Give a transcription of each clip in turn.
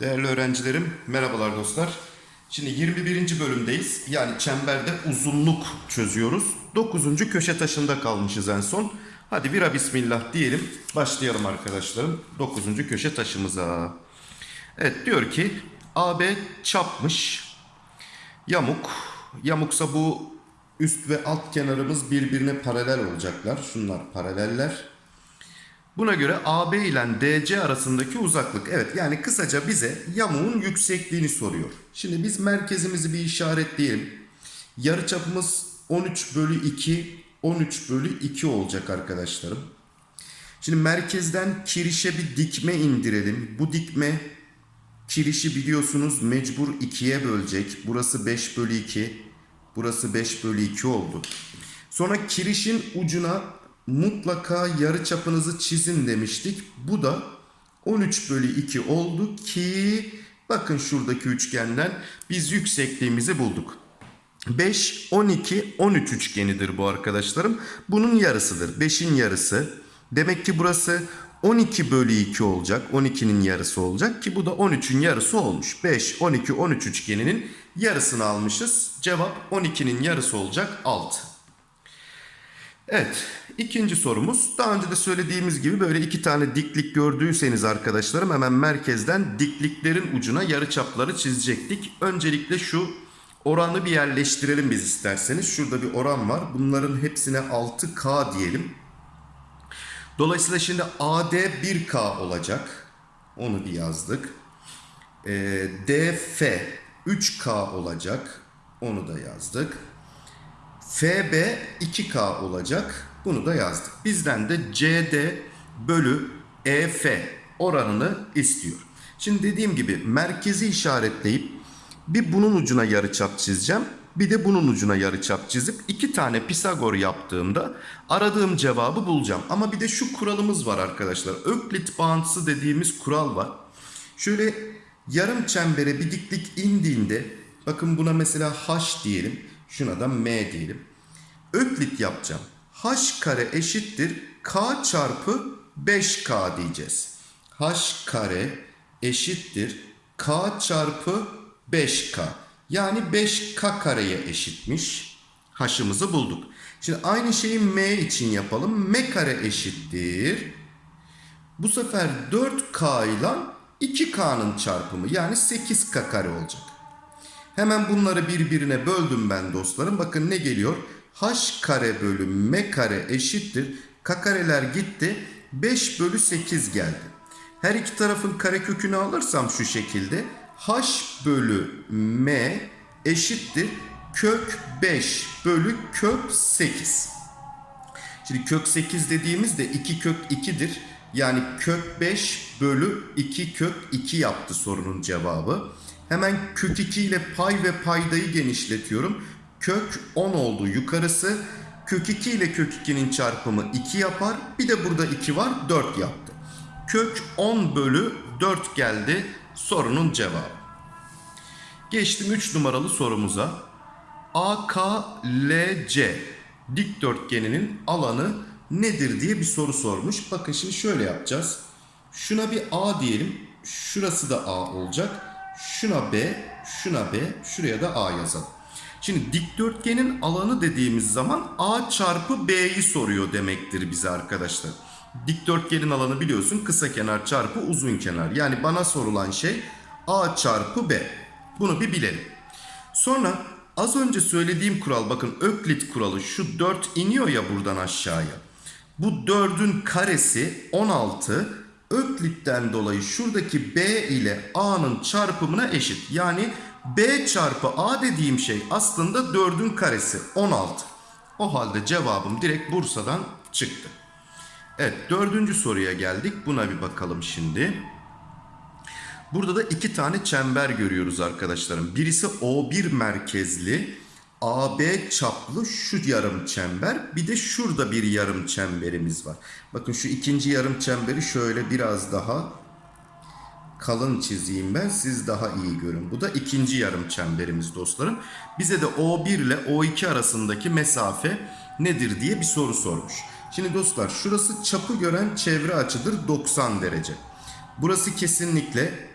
Değerli öğrencilerim, merhabalar dostlar. Şimdi 21. bölümdeyiz. Yani çemberde uzunluk çözüyoruz. 9. köşe taşında kalmışız en son. Hadi vira bismillah diyelim. Başlayalım arkadaşlarım. 9. köşe taşımıza. Evet diyor ki AB çapmış. Yamuk. Yamuksa bu üst ve alt kenarımız birbirine paralel olacaklar. Şunlar paraleller. Buna göre AB ile DC arasındaki uzaklık. Evet yani kısaca bize yamuğun yüksekliğini soruyor. Şimdi biz merkezimizi bir işaretleyelim. Yarıçapımız 13 bölü 2, 13 bölü 2 olacak arkadaşlarım. Şimdi merkezden kirişe bir dikme indirelim. Bu dikme kirişi biliyorsunuz mecbur 2'ye bölecek. Burası 5 bölü 2. Burası 5 bölü 2 oldu. Sonra kirişin ucuna mutlaka yarı çapınızı çizin demiştik. Bu da 13 bölü 2 oldu ki bakın şuradaki üçgenden biz yüksekliğimizi bulduk. 5, 12, 13 üçgenidir bu arkadaşlarım. Bunun yarısıdır. 5'in yarısı. Demek ki burası 12 bölü 2 olacak. 12'nin yarısı olacak ki bu da 13'ün yarısı olmuş. 5, 12, 13 üçgeninin yarısını almışız. Cevap 12'nin yarısı olacak 6. Evet ikinci sorumuz daha önce de söylediğimiz gibi böyle iki tane diklik gördüyseniz arkadaşlarım hemen merkezden dikliklerin ucuna yarıçapları çizecektik. Öncelikle şu oranı bir yerleştirelim biz isterseniz. Şurada bir oran var bunların hepsine 6K diyelim. Dolayısıyla şimdi AD 1K olacak. Onu bir yazdık. Ee, DF 3K olacak. Onu da yazdık. FB 2K olacak. Bunu da yazdık. Bizden de CD bölü EF oranını istiyor. Şimdi dediğim gibi merkezi işaretleyip bir bunun ucuna yarıçap çizeceğim. Bir de bunun ucuna yarıçap çizip iki tane Pisagor yaptığımda aradığım cevabı bulacağım. Ama bir de şu kuralımız var arkadaşlar. Öklit bağıntısı dediğimiz kural var. Şöyle yarım çembere bir diklik indiğinde bakın buna mesela H diyelim. Şuna da M diyelim. Öklit yapacağım. H kare eşittir K çarpı 5K diyeceğiz. H kare eşittir K çarpı 5K. Yani 5K kareye eşitmiş. H'ımızı bulduk. Şimdi aynı şeyi M için yapalım. M kare eşittir. Bu sefer 4K ile 2K'nın çarpımı yani 8K kare olacak. Hemen bunları birbirine böldüm ben dostlarım. Bakın ne geliyor? H kare bölü M kare eşittir. K kareler gitti. 5 bölü 8 geldi. Her iki tarafın kare kökünü alırsam şu şekilde. H bölü M eşittir. Kök 5 bölü kök 8. Şimdi kök 8 dediğimizde 2 kök 2'dir. Yani kök 5 bölü 2 kök 2 yaptı sorunun cevabı. Hemen kök 2 ile pay ve paydayı genişletiyorum. Kök 10 oldu yukarısı. Kök 2 ile kök 2'nin çarpımı 2 yapar. Bir de burada 2 var 4 yaptı. Kök 10 bölü 4 geldi sorunun cevabı. Geçtim 3 numaralı sorumuza. AKLC dikdörtgeninin alanı nedir diye bir soru sormuş. Bakın şimdi şöyle yapacağız. Şuna bir A diyelim. Şurası da A olacak. Şuna B, şuna B, şuraya da A yazalım. Şimdi dikdörtgenin alanı dediğimiz zaman A çarpı B'yi soruyor demektir bize arkadaşlar. Dikdörtgenin alanı biliyorsun kısa kenar çarpı uzun kenar. Yani bana sorulan şey A çarpı B. Bunu bir bilelim. Sonra az önce söylediğim kural bakın Öklit kuralı şu 4 iniyor ya buradan aşağıya. Bu 4'ün karesi 16 Öklit'ten dolayı şuradaki B ile A'nın çarpımına eşit. Yani B çarpı A dediğim şey aslında 4'ün karesi 16. O halde cevabım direkt Bursa'dan çıktı. Evet dördüncü soruya geldik. Buna bir bakalım şimdi. Burada da iki tane çember görüyoruz arkadaşlarım. Birisi O1 merkezli AB çaplı şu yarım çember. Bir de şurada bir yarım çemberimiz var. Bakın şu ikinci yarım çemberi şöyle biraz daha kalın çizeyim ben. Siz daha iyi görün. Bu da ikinci yarım çemberimiz dostlarım. Bize de O1 ile O2 arasındaki mesafe nedir diye bir soru sormuş. Şimdi dostlar şurası çapı gören çevre açıdır 90 derece. Burası kesinlikle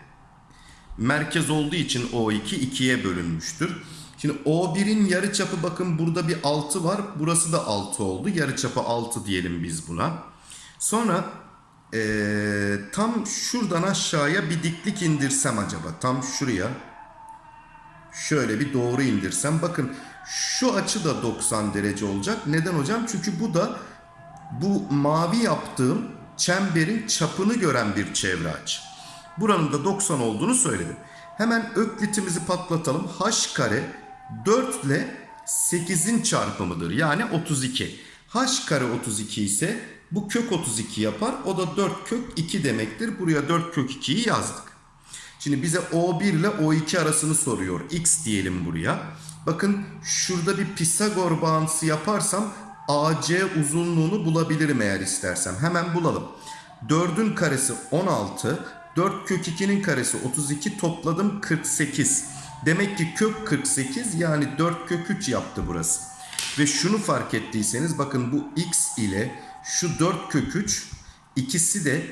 merkez olduğu için O2 ikiye bölünmüştür. Şimdi O1'in yarıçapı bakın burada bir 6 var. Burası da 6 oldu. Yarıçapı 6 diyelim biz buna. Sonra eee, tam şuradan aşağıya bir diklik indirsem acaba. Tam şuraya. Şöyle bir doğru indirsem. Bakın şu açı da 90 derece olacak. Neden hocam? Çünkü bu da bu mavi yaptığım çemberin çapını gören bir çevre açı. Buranın da 90 olduğunu söyledim. Hemen öklitimizi patlatalım. H kare 4 ile 8'in çarpımıdır. Yani 32. H kare 32 ise bu kök 32 yapar. O da 4 kök 2 demektir. Buraya 4 kök 2'yi yazdık. Şimdi bize O1 ile O2 arasını soruyor. X diyelim buraya. Bakın şurada bir Pisagor bağıntısı yaparsam AC uzunluğunu bulabilirim eğer istersem. Hemen bulalım. 4'ün karesi 16. 4 kök 2'nin karesi 32 topladım 48. Demek ki kök 48 yani 4 kök 3 yaptı burası. Ve şunu fark ettiyseniz bakın bu x ile şu 4 kök 3 ikisi de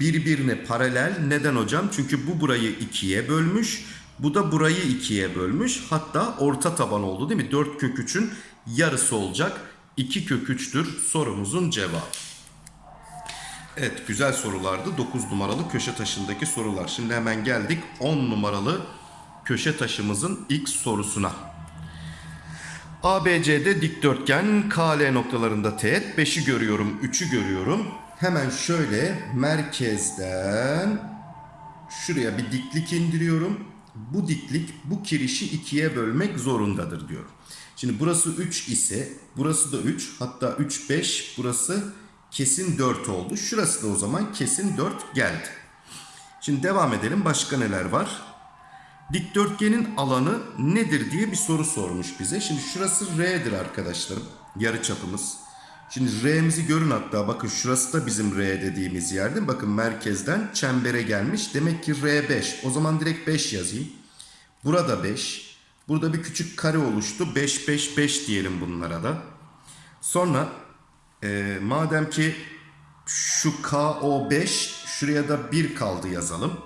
birbirine paralel. Neden hocam? Çünkü bu burayı ikiye bölmüş. Bu da burayı ikiye bölmüş. Hatta orta taban oldu değil mi? 4 kök 3'ün yarısı olacak. 2 kök 3'tür sorumuzun cevabı. Evet güzel sorulardı. 9 numaralı köşe taşındaki sorular. Şimdi hemen geldik 10 numaralı köşe taşımızın ilk sorusuna. ABC'de dikdörtgen KL noktalarında teğet 5'i görüyorum 3'ü görüyorum. Hemen şöyle merkezden şuraya bir diklik indiriyorum. Bu diklik bu kirişi ikiye bölmek zorundadır diyorum. Şimdi burası 3 ise burası da 3 hatta 3 5 burası kesin 4 oldu. Şurası da o zaman kesin 4 geldi. Şimdi devam edelim başka neler var? Dikdörtgenin alanı nedir diye bir soru sormuş bize. Şimdi şurası R'dir arkadaşlarım. Yarı çapımız. Şimdi R'mizi görün hatta bakın şurası da bizim R dediğimiz yer değil mi? Bakın merkezden çembere gelmiş. Demek ki R5. O zaman direkt 5 yazayım. Burada 5. Burada bir küçük kare oluştu. 5 5 5 diyelim bunlara da. Sonra e, madem ki şu KO5 şuraya da 1 kaldı yazalım.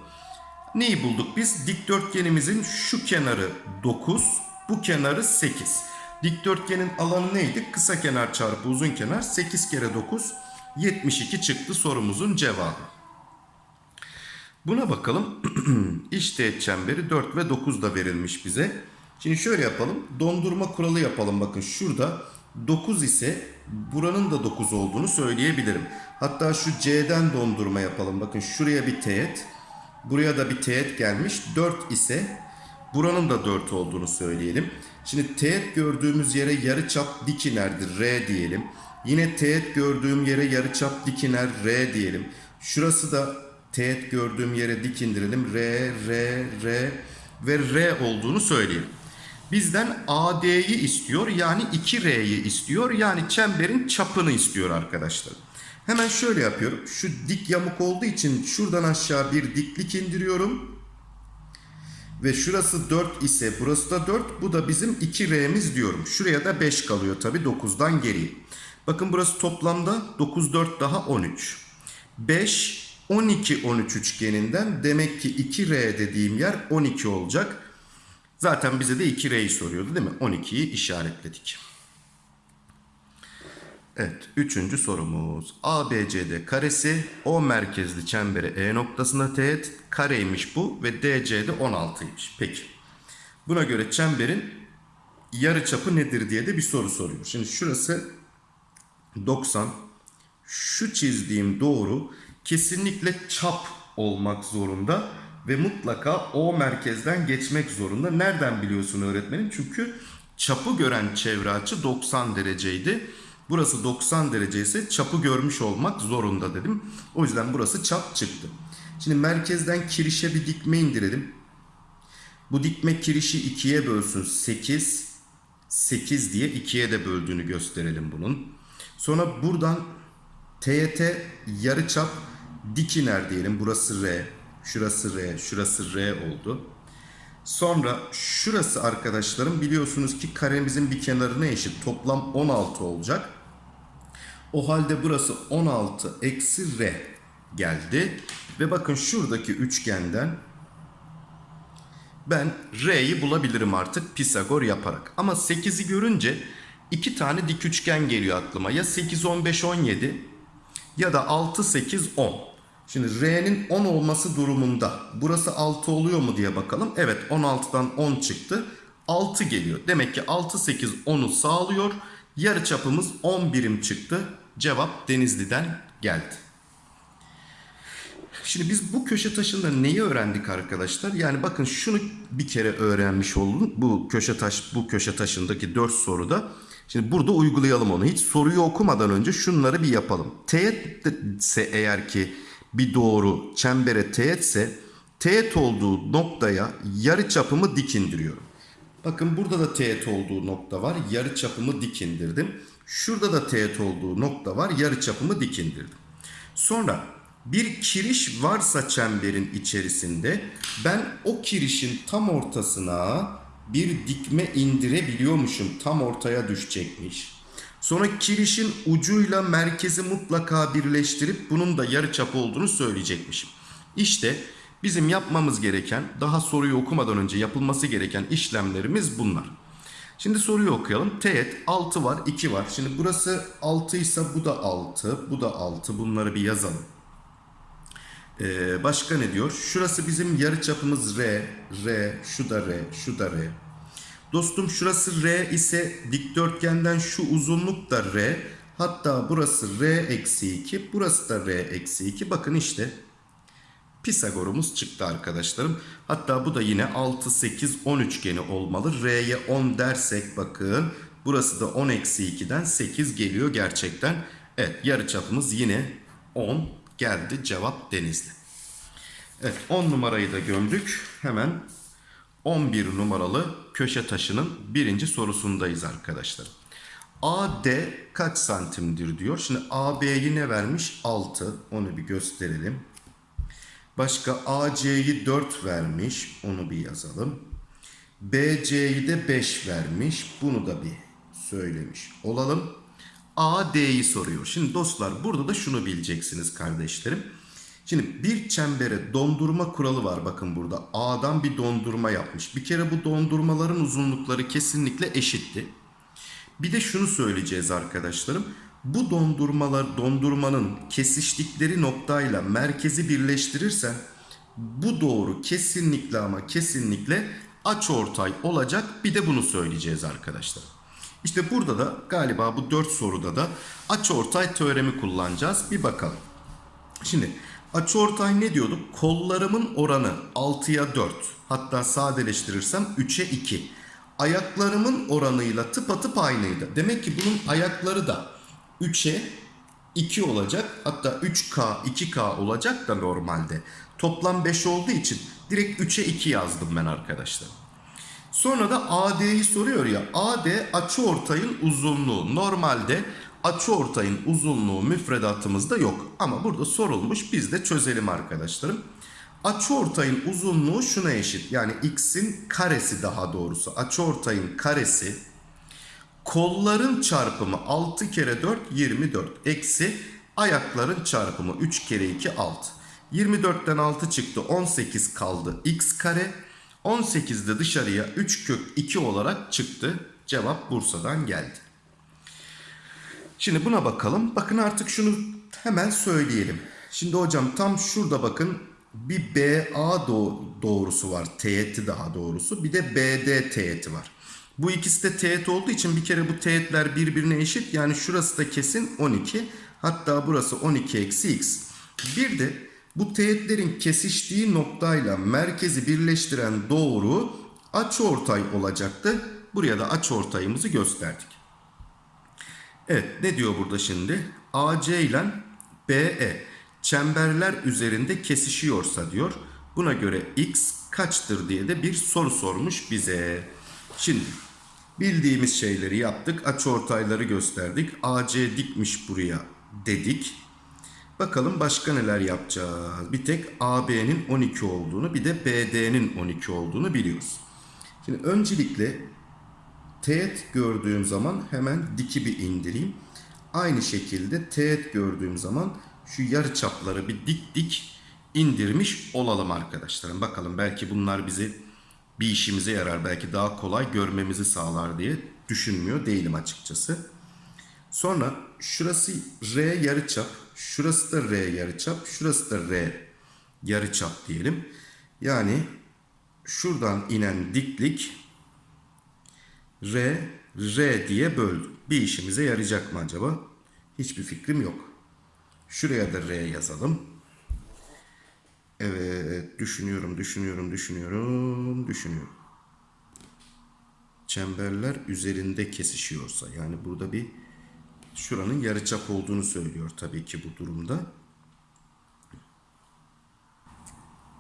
Neyi bulduk biz? Dikdörtgenimizin şu kenarı 9, bu kenarı 8. Dikdörtgenin alanı neydi? Kısa kenar çarpı uzun kenar 8 kere 9 72 çıktı sorumuzun cevabı. Buna bakalım. İşteğet çemberi 4 ve 9 da verilmiş bize. Şimdi şöyle yapalım. Dondurma kuralı yapalım. Bakın şurada 9 ise buranın da 9 olduğunu söyleyebilirim. Hatta şu C'den dondurma yapalım. Bakın şuraya bir teğet. Buraya da bir teğet gelmiş. 4 ise buranın da 4 olduğunu söyleyelim. Şimdi teğet gördüğümüz yere yarıçap dik inerdir. R diyelim. Yine teğet gördüğüm yere yarıçap dik iner. R diyelim. Şurası da teğet gördüğüm yere dik indirelim. R, R, R ve R olduğunu söyleyelim. Bizden AD'yi istiyor yani 2R'yi istiyor yani çemberin çapını istiyor arkadaşlar. Hemen şöyle yapıyorum. Şu dik yamuk olduğu için şuradan aşağı bir diklik indiriyorum. Ve şurası 4 ise burası da 4. Bu da bizim 2R'miz diyorum. Şuraya da 5 kalıyor tabi 9'dan geriye. Bakın burası toplamda 9 4 daha 13. 5 12 13 üçgeninden demek ki 2R dediğim yer 12 olacak. Zaten bize de 2R'yi soruyordu değil mi? 12'yi işaretledik. Evet, üçüncü sorumuz. ABCD karesi O merkezli çembere E noktasında teğet kareymiş bu ve DC'de 16'ymış. Peki. Buna göre çemberin yarıçapı nedir diye de bir soru soruyor. Şimdi şurası 90. Şu çizdiğim doğru kesinlikle çap olmak zorunda ve mutlaka O merkezden geçmek zorunda. Nereden biliyorsun öğretmenim? Çünkü çapı gören çevre açı 90 dereceydi. Burası 90 derece ise çapı görmüş olmak zorunda dedim. O yüzden burası çap çıktı. Şimdi merkezden kirişe bir dikme indirelim. Bu dikme kirişi ikiye bölsün. 8, 8 diye ikiye de böldüğünü gösterelim bunun. Sonra buradan TYT yarıçap dik iner diyelim. Burası R, şurası R, şurası R oldu. Sonra şurası arkadaşlarım biliyorsunuz ki karemizin bir kenarına eşit. Toplam 16 olacak. O halde burası 16 eksi r geldi. Ve bakın şuradaki üçgenden ben R'yi bulabilirim artık Pisagor yaparak. Ama 8'i görünce iki tane dik üçgen geliyor aklıma. Ya 8, 15, 17 ya da 6, 8, 10. Şimdi R'nin 10 olması durumunda burası 6 oluyor mu diye bakalım. Evet 16'dan 10 çıktı. 6 geliyor. Demek ki 6, 8, 10'u sağlıyor. Yarı çapımız 10 birim çıktı. Cevap Denizli'den geldi. Şimdi biz bu köşe taşında neyi öğrendik arkadaşlar? Yani bakın şunu bir kere öğrenmiş oldum. Bu köşe taş bu köşe taşındaki 4 soruda. Şimdi burada uygulayalım onu. Hiç soruyu okumadan önce şunları bir yapalım. Teğet ise eğer ki bir doğru çembere teğetse teğet olduğu noktaya yarı çapımı dik indiriyorum. Bakın burada da teğet olduğu nokta var. Yarı çapımı dik indirdim. Şurada da teğet olduğu nokta var. Yarı çapımı dik indirdim. Sonra bir kiriş varsa çemberin içerisinde ben o kirişin tam ortasına bir dikme indirebiliyormuşum. Tam ortaya düşecekmiş. Sonra kirişin ucuyla merkezi mutlaka birleştirip bunun da yarı çap olduğunu söyleyecekmişim. İşte bizim yapmamız gereken daha soruyu okumadan önce yapılması gereken işlemlerimiz bunlar. Şimdi soruyu okuyalım. Teğet 6 var 2 var. Şimdi burası 6 ise bu da 6 bu da 6 bunları bir yazalım. Ee, başka ne diyor? Şurası bizim yarı çapımız R, R, şu da R, şu da R. Dostum şurası R ise dikdörtgenden şu uzunluk da R. Hatta burası R eksi 2, burası da R eksi 2. Bakın işte Pisagor'umuz çıktı arkadaşlarım. Hatta bu da yine 6, 8, 10 üçgeni olmalı. R'ye 10 dersek bakın burası da 10 eksi 2'den 8 geliyor gerçekten. Evet yarı çapımız yine 10 geldi cevap Denizli. Evet 10 numarayı da gömdük. Hemen 11 numaralı köşe taşının birinci sorusundayız arkadaşlar. AD kaç santimdir diyor. Şimdi AB'yi ne vermiş? 6. Onu bir gösterelim. Başka AC'yi 4 vermiş. Onu bir yazalım. BC'yi de 5 vermiş. Bunu da bir söylemiş olalım. AD'yi soruyor. Şimdi dostlar burada da şunu bileceksiniz kardeşlerim. Şimdi bir çembere dondurma kuralı var bakın burada. A'dan bir dondurma yapmış. Bir kere bu dondurmaların uzunlukları kesinlikle eşitti. Bir de şunu söyleyeceğiz arkadaşlarım. Bu dondurmalar dondurmanın kesiştikleri noktayla merkezi birleştirirsen bu doğru kesinlikle ama kesinlikle açıortay olacak. Bir de bunu söyleyeceğiz arkadaşlar. İşte burada da galiba bu 4 soruda da açıortay teoremi kullanacağız. Bir bakalım. Şimdi açıortay ne diyorduk? Kollarımın oranı 6'ya 4. Hatta sadeleştirirsem 3'e 2. Ayaklarımın oranıyla tıpatıp aynıydı. Demek ki bunun ayakları da 3'e 2 olacak. Hatta 3K 2K olacak da normalde. Toplam 5 olduğu için direkt 3'e 2 yazdım ben arkadaşlar. Sonra da AD'yi soruyor ya. AD açıortayın uzunluğu. Normalde açıortayın uzunluğu müfredatımızda yok. Ama burada sorulmuş. Biz de çözelim arkadaşlarım. Açıortayın uzunluğu şuna eşit. Yani x'in karesi daha doğrusu. Açıortayın karesi kolların çarpımı 6 kere 4 24 eksi ayakların çarpımı 3 kere 2 6. 24'ten 6 çıktı 18 kaldı x kare. 18'de dışarıya 3 kök 2 olarak çıktı. Cevap Bursa'dan geldi. Şimdi buna bakalım. Bakın artık şunu hemen söyleyelim. Şimdi hocam tam şurada bakın bir BA doğrusu var. Teğeti daha doğrusu. Bir de BD teğeti var. Bu ikisi de teğet olduğu için bir kere bu teğetler birbirine eşit. Yani şurası da kesin 12. Hatta burası 12 eksi x. Bir de bu teğetlerin kesiştiği noktayla merkezi birleştiren doğru açıortay olacaktı. Buraya da açıortayımızı gösterdik. Evet ne diyor burada şimdi? AC ile BE çemberler üzerinde kesişiyorsa diyor. Buna göre x kaçtır diye de bir soru sormuş bize. Şimdi bildiğimiz şeyleri yaptık. Açıortayları gösterdik. AC dikmiş buraya dedik. Bakalım başka neler yapacağız. Bir tek AB'nin 12 olduğunu bir de BD'nin 12 olduğunu biliyoruz. Şimdi öncelikle teğet gördüğüm zaman hemen diki bir indireyim. Aynı şekilde teğet gördüğüm zaman şu yarı çapları bir dik dik indirmiş olalım arkadaşlarım. Bakalım belki bunlar bizi bir işimize yarar. Belki daha kolay görmemizi sağlar diye düşünmüyor değilim açıkçası. Sonra şurası R yarıçap, şurası da R yarıçap, şurası da R yarıçap diyelim. Yani şuradan inen diklik R, R diye böldük. Bir işimize yarayacak mı acaba? Hiçbir fikrim yok. Şuraya da R yazalım. Evet, düşünüyorum, düşünüyorum, düşünüyorum, düşünüyorum. Çemberler üzerinde kesişiyorsa, yani burada bir şuranın yarıçap olduğunu söylüyor tabii ki bu durumda.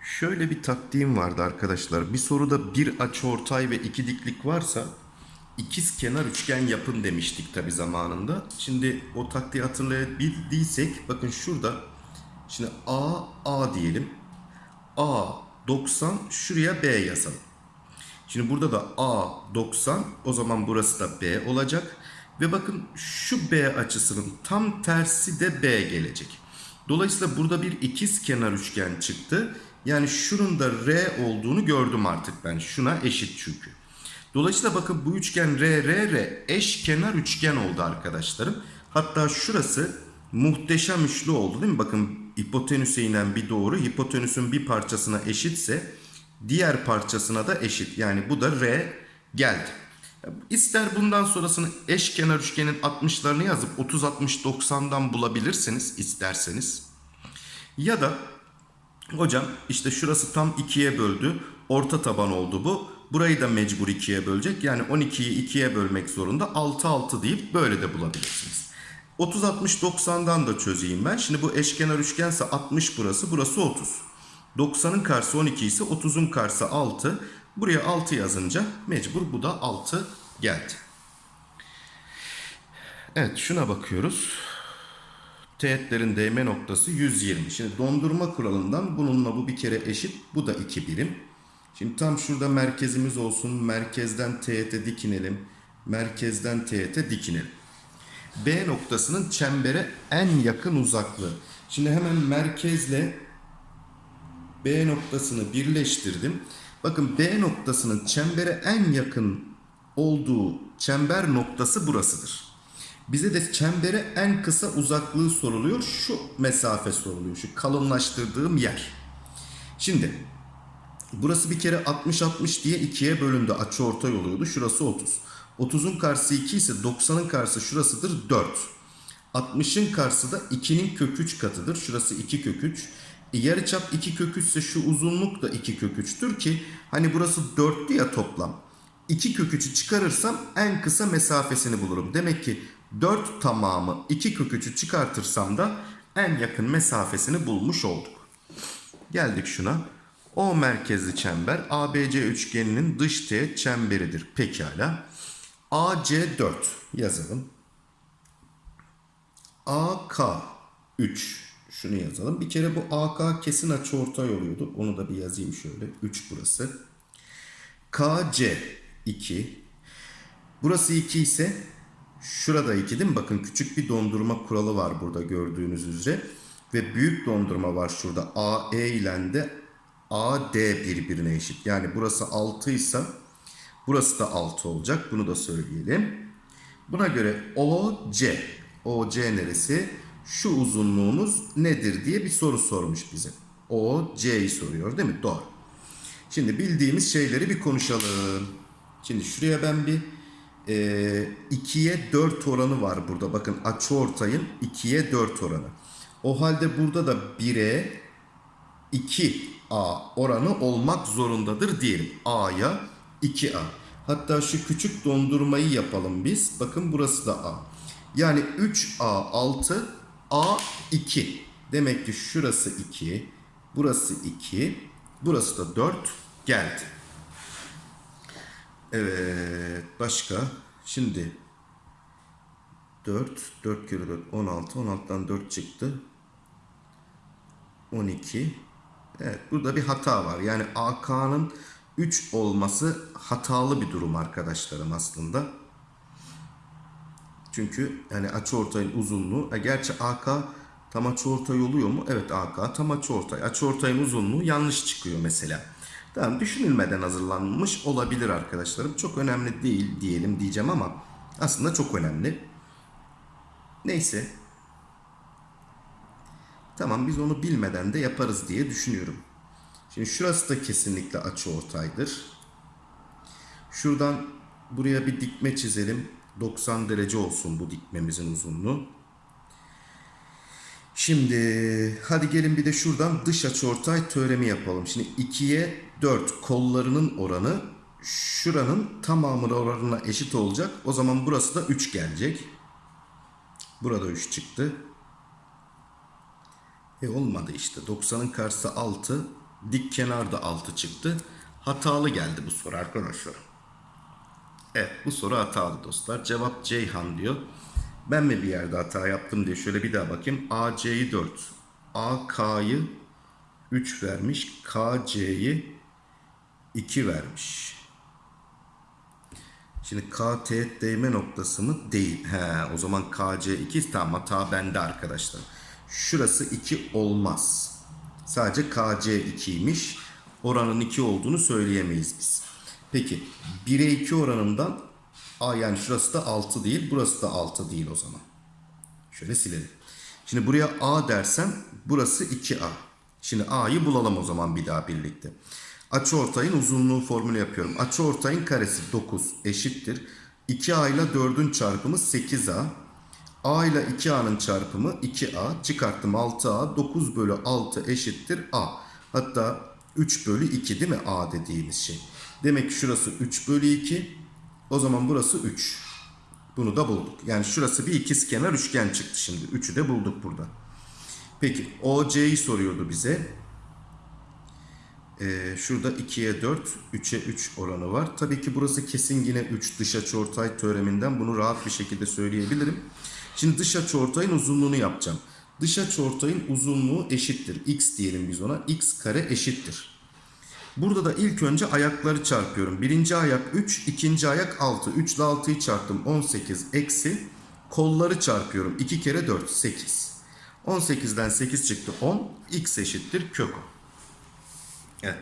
Şöyle bir taktiğim vardı arkadaşlar. Bir soruda bir açıortay ve iki diklik varsa ikiz kenar üçgen yapın demiştik tabi zamanında. Şimdi o taktiği hatırlayabildiysek bakın şurada şimdi A A diyelim. A 90 şuraya B yazalım. Şimdi burada da A 90 o zaman burası da B olacak. Ve bakın şu B açısının tam tersi de B gelecek. Dolayısıyla burada bir ikiz kenar üçgen çıktı. Yani şunun da R olduğunu gördüm artık ben. Şuna eşit çünkü. Dolayısıyla bakın bu üçgen R, R, R eşkenar üçgen oldu arkadaşlarım. Hatta şurası muhteşem üçlü oldu değil mi? Bakın hipotenüse inen bir doğru hipotenüsün bir parçasına eşitse diğer parçasına da eşit. Yani bu da R geldi. İster bundan sonrasını eşkenar üçgenin 60'larını yazıp 30, 60, 90'dan bulabilirsiniz isterseniz. Ya da hocam işte şurası tam ikiye böldü. Orta taban oldu bu. Burayı da mecbur ikiye bölecek. Yani 12'yi ikiye bölmek zorunda. 6, 6 deyip böyle de bulabilirsiniz. 30, 60, 90'dan da çözeyim ben. Şimdi bu eşkenar üçgense 60 burası. Burası 30. 90'ın karşısı 12 ise 30'un karşısı 6. Buraya 6 yazınca mecbur bu da 6 geldi. Evet şuna bakıyoruz. Teğetlerin değme noktası 120. Şimdi dondurma kuralından bununla bu bir kere eşit. Bu da 2 birim. Şimdi tam şurada merkezimiz olsun. Merkezden teğete dikinelim. Merkezden teğete dikinelim. B noktasının çembere en yakın uzaklığı. Şimdi hemen merkezle B noktasını birleştirdim. Bakın B noktasının çembere en yakın olduğu çember noktası burasıdır. Bize de çembere en kısa uzaklığı soruluyor. Şu mesafe soruluyor. Şu kalınlaştırdığım yer. Şimdi burası bir kere 60-60 diye ikiye bölündü. Açı ortay oluyordu. Şurası 30. 30'un karşısı 2 ise 90'ın karşısı şurasıdır 4. 60'ın karşısı da 2'nin kök 3 katıdır. Şurası 2 kök 3. E, yarıçap 2 kök 3 ise şu uzunluk da 2 kök 3'tür ki hani burası 4'lü ya toplam. 2 kök 3'ü çıkarırsam en kısa mesafesini bulurum. Demek ki 4 tamamı 2 kök 3'ü çıkartırsam da en yakın mesafesini bulmuş olduk. Geldik şuna. O merkezli çember ABC üçgeninin dış teğet çemberidir. Pekala. AC4 yazalım. AK 3 şunu yazalım. Bir kere bu AK kesin açıortay oluyordu. Onu da bir yazayım şöyle. 3 burası. KC 2. Burası 2 ise şurada 2 değil mi? Bakın küçük bir dondurma kuralı var burada gördüğünüz üzere. Ve büyük dondurma var şurada. AE ile de AD birbirine eşit. Yani burası 6 ise burası da 6 olacak. Bunu da söyleyelim. Buna göre OC, OC neresi? Şu uzunluğumuz nedir diye bir soru sormuş bize. OC'yi soruyor değil mi? Doğru. Şimdi bildiğimiz şeyleri bir konuşalım. Şimdi şuraya ben bir e, 2'ye 4 oranı var burada. Bakın açıortayın 2'ye 4 oranı. O halde burada da 1'e 2A oranı olmak zorundadır diyelim. A'ya 2A. Hatta şu küçük dondurmayı yapalım biz. Bakın burası da A. Yani 3A 6 A 2. Demek ki şurası 2. Burası 2. Burası da 4 geldi. Evet. Başka. Şimdi 4. 4 kere 4 16. 16'dan 4 çıktı. 12. Evet burada bir hata var. Yani AK'nın 3 olması hatalı bir durum arkadaşlarım aslında. Çünkü yani açıortayın uzunluğu, e, gerçi AK tam açıortay oluyor mu? Evet AK tam açıortay. Açıortayın uzunluğu yanlış çıkıyor mesela. Tamam düşünülmeden hazırlanmış olabilir arkadaşlarım. Çok önemli değil diyelim diyeceğim ama aslında çok önemli. Neyse. Tamam biz onu bilmeden de yaparız diye düşünüyorum. Şimdi şurası da kesinlikle açıortaydır. Şuradan buraya bir dikme çizelim. 90 derece olsun bu dikmemizin uzunluğu. Şimdi hadi gelin bir de şuradan dış açıortay teoremi yapalım. Şimdi 2'ye 4 kollarının oranı şuranın tamamının oranına eşit olacak. O zaman burası da 3 gelecek. Burada 3 çıktı. E olmadı işte. 90'ın karşısı 6. Dik kenarda 6 çıktı. Hatalı geldi bu soru arkadaşlar. Evet bu soru hatalı dostlar. Cevap Ceyhan diyor. Ben mi bir yerde hata yaptım diye şöyle bir daha bakayım. AC'yi 4. AK'yı 3 vermiş. KC'yi 2 vermiş. Şimdi K teğet değme noktası mı? Değil. He, o zaman KC 2 tamam hata bende arkadaşlar. Şurası 2 olmaz. Sadece KC 2'ymiş. Oranın 2 olduğunu söyleyemeyiz biz. Peki 1'e 2 oranından A yani şurası da 6 değil. Burası da 6 değil o zaman. Şöyle silelim. Şimdi buraya A dersem burası 2A. Şimdi A'yı bulalım o zaman bir daha birlikte. Açıortayın uzunluğu formülü yapıyorum. Açıortayın karesi 9 eşittir. 2A ile 4'ün çarpımı 8A. A ile 2A'nın çarpımı 2A. Çıkarttım 6A. 9 bölü 6 eşittir A. Hatta 3 bölü 2 değil mi A dediğimiz şey. Demek ki şurası 3 bölü 2. O zaman burası 3. Bunu da bulduk. Yani şurası bir ikizkenar üçgen çıktı şimdi. 3'ü de bulduk burada. Peki OC'yi soruyordu bize. Ee, şurada 2'ye 4, 3'e 3 oranı var. Tabii ki burası kesin yine 3 dış açıortay teoreminden bunu rahat bir şekilde söyleyebilirim. Şimdi dış açıortayın uzunluğunu yapacağım. Dış açıortayın uzunluğu eşittir. X diyelim biz ona. X kare eşittir. Burada da ilk önce ayakları çarpıyorum. Birinci ayak 3, ikinci ayak 6. 3 ile 6'yı çarptım 18 eksi. Kolları çarpıyorum. 2 kere 4, 8. 18'den 8 çıktı 10. X eşittir kök 10. Evet.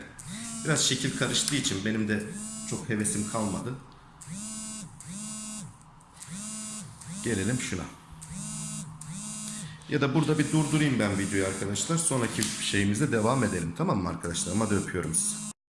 Biraz şekil karıştığı için benim de çok hevesim kalmadı. Gelelim şuna. Ya da burada bir durdurayım ben videoyu arkadaşlar. Sonraki şeyimize devam edelim. Tamam mı arkadaşlar? Hadi öpüyorum sizi.